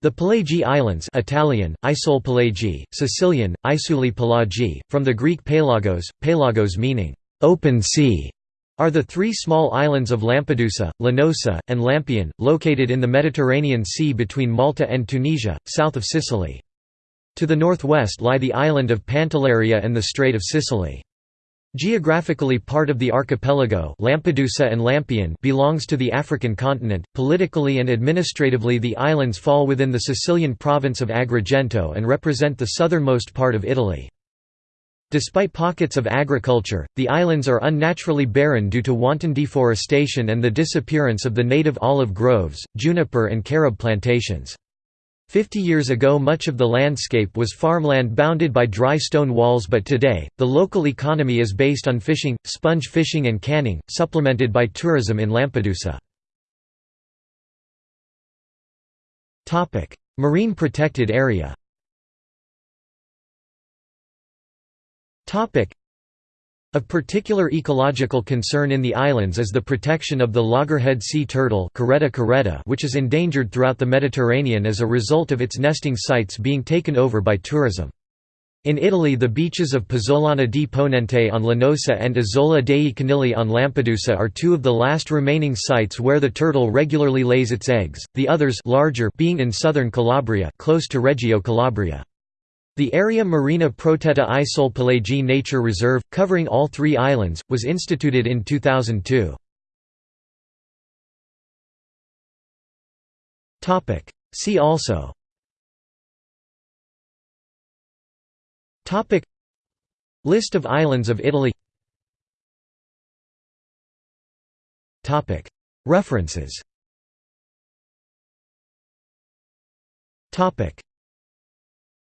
The Pelagie Islands Italian, Isole Pelagie, Sicilian, Isuli Pelagi, from the Greek pelagos, pelagos meaning, "...open sea", are the three small islands of Lampedusa, Linosa, and Lampione, located in the Mediterranean Sea between Malta and Tunisia, south of Sicily. To the northwest lie the island of Pantelleria and the Strait of Sicily. Geographically part of the archipelago Lampedusa and Lampione belongs to the African continent, politically and administratively the islands fall within the Sicilian province of Agrigento and represent the southernmost part of Italy. Despite pockets of agriculture, the islands are unnaturally barren due to wanton deforestation and the disappearance of the native olive groves, juniper and carob plantations. Fifty years ago much of the landscape was farmland bounded by dry stone walls but today, the local economy is based on fishing, sponge fishing and canning, supplemented by tourism in Lampedusa. Marine protected area of particular ecological concern in the islands is the protection of the loggerhead sea turtle which is endangered throughout the Mediterranean as a result of its nesting sites being taken over by tourism. In Italy the beaches of Pozzolana di Ponente on Linosa and Isola dei Conigli on Lampedusa are two of the last remaining sites where the turtle regularly lays its eggs, the others larger being in southern Calabria close to Reggio Calabria. The area Marina Protetta Isole Pelagie Nature Reserve, covering all three islands, was instituted in 2002. See also. List of islands of Italy. References